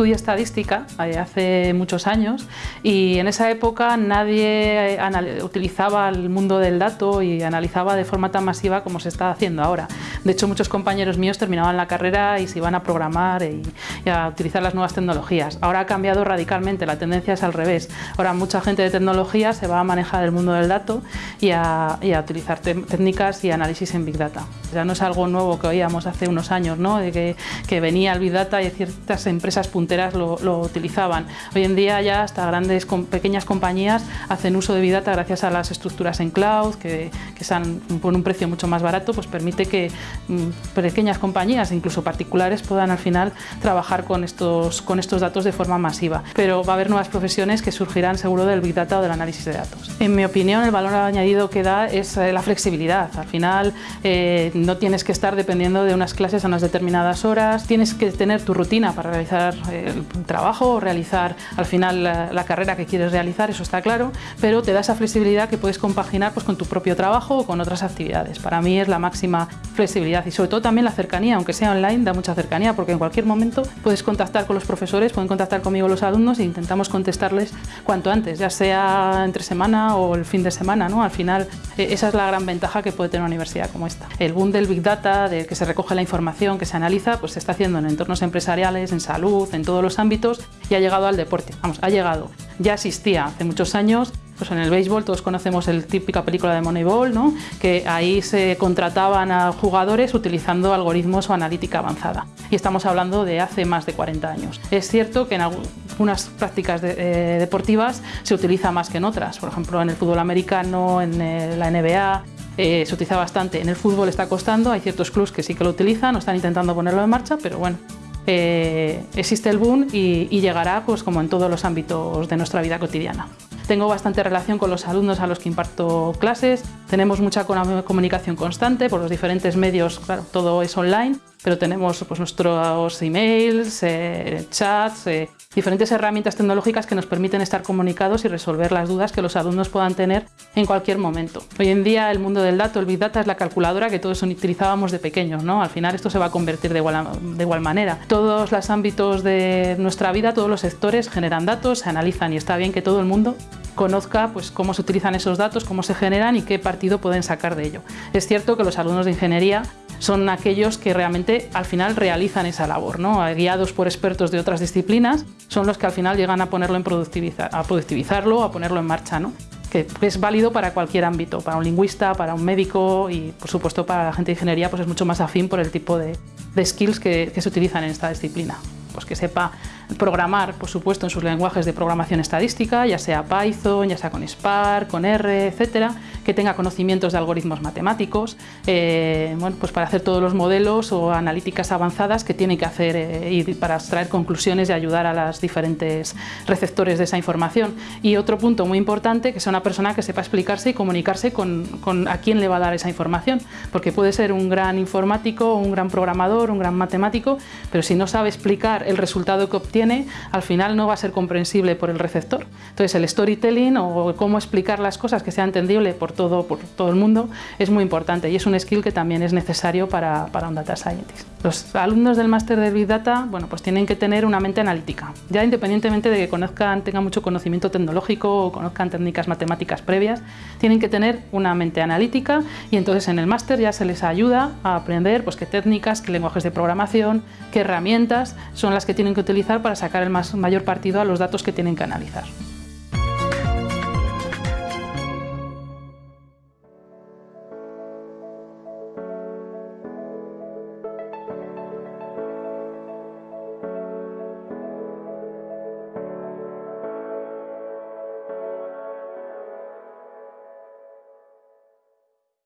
estudié estadística eh, hace muchos años y en esa época nadie eh, utilizaba el mundo del dato y analizaba de forma tan masiva como se está haciendo ahora. De hecho, muchos compañeros míos terminaban la carrera y se iban a programar y, a utilizar las nuevas tecnologías. Ahora ha cambiado radicalmente, la tendencia es al revés. Ahora mucha gente de tecnología se va a manejar el mundo del dato y a, utilizar técnicas y análisis en Big Data. Ya no es algo nuevo que oíamos hace unos años, ¿no? de que, que venía el Big Data y ciertas empresas lo, utilizaban. Hoy en día ya hasta grandes, pequeñas compañías hacen uso de Big Data gracias a las estructuras en cloud, que, que están por un precio mucho más barato, pues permite que mm, pequeñas compañías, incluso particulares, puedan al final trabajar con estos, con estos datos de forma masiva. Pero va a haber nuevas profesiones que surgirán seguro del Big Data o del análisis de datos. En mi opinión, el valor añadido que da es eh, la flexibilidad. Al final, eh, no tienes que estar dependiendo de unas clases a unas determinadas horas, tienes que tener tu rutina para realizar el trabajo realizar al final la, carrera que quieres realizar, eso está claro, pero te da esa flexibilidad que puedes compaginar pues, con tu propio trabajo o con otras actividades. Para mí es la máxima flexibilidad y sobre todo también la cercanía, aunque sea online, da mucha cercanía porque en cualquier momento puedes contactar con los profesores, pueden contactar conmigo los alumnos e intentamos contestarles cuanto antes, ya sea entre semana o el fin de semana. ¿no? Al final, eh, esa es la gran ventaja que puede tener una universidad como esta. El boom del Big Data, de que se recoge la información, que se analiza, pues se está haciendo en entornos empresariales, en salud, en todos los ámbitos y ha llegado al deporte. Vamos, ha llegado. Ya existía hace muchos años pues en el béisbol todos conocemos el típica película de Moneyball, ¿no? que ahí se contrataban a jugadores utilizando algoritmos o analítica avanzada. Y estamos hablando de hace más de 40 años. Es cierto que en algunas prácticas eh, deportivas se utiliza más que en otras. Por ejemplo, en el fútbol americano, en eh, la NBA, eh, se utiliza bastante. En el fútbol está costando, hay ciertos clubs que sí que lo utilizan, o están intentando ponerlo en marcha, pero bueno, existe el boom y, y, llegará pues como en todos los ámbitos de nuestra vida cotidiana. Tengo bastante relación con los alumnos a los que imparto clases, tenemos mucha comunicación constante por los diferentes medios, claro, todo es online, pero tenemos pues, nuestros emails, eh, chats, eh, diferentes herramientas tecnológicas que nos permiten estar comunicados y resolver las dudas que los alumnos puedan tener en cualquier momento. Hoy en día el mundo del dato, el Big Data es la calculadora que todos utilizábamos de pequeños, ¿no? Al final esto se va a convertir de igual, de igual manera. Todos los ámbitos de nuestra vida, todos los sectores generan datos, se analizan y está bien que todo el mundo conozca pues, cómo se utilizan esos datos, cómo se generan y qué partido pueden sacar de ello. Es cierto que los alumnos de ingeniería son aquellos que realmente al final realizan esa labor, ¿no? guiados por expertos de otras disciplinas, son los que al final llegan a ponerlo en productivizar, a productivizarlo, a ponerlo en marcha. ¿no? que es válido para cualquier ámbito, para un lingüista, para un médico y por supuesto para la gente de ingeniería pues es mucho más afín por el tipo de, skills que se utilizan en esta disciplina pues que sepa programar, por supuesto, en sus lenguajes de programación estadística, ya sea Python, ya sea con Spark, con R, etcétera, que tenga conocimientos de algoritmos matemáticos, eh, bueno, pues para hacer todos los modelos o analíticas avanzadas que tiene que hacer eh, y para extraer conclusiones y ayudar a los diferentes receptores de esa información. Y otro punto muy importante, que sea una persona que sepa explicarse y comunicarse con, con a quién le va a dar esa información, porque puede ser un gran informático, un gran programador, un gran matemático, pero si no sabe explicar el resultado que obtiene, al final no va a ser comprensible por el receptor. Entonces el storytelling o cómo explicar las cosas que sea entendible por todo, por todo el mundo es muy importante y es un skill que también es necesario para, para un data scientist. Los alumnos del máster de Big Data bueno, pues tienen que tener una mente analítica, ya independientemente de que conozcan, tengan mucho conocimiento tecnológico o conozcan técnicas matemáticas previas, tienen que tener una mente analítica y entonces en el máster ya se les ayuda a aprender pues, qué técnicas, qué lenguajes de programación, qué herramientas son las que tienen que utilizar para sacar el más, mayor partido a los datos que tienen que analizar.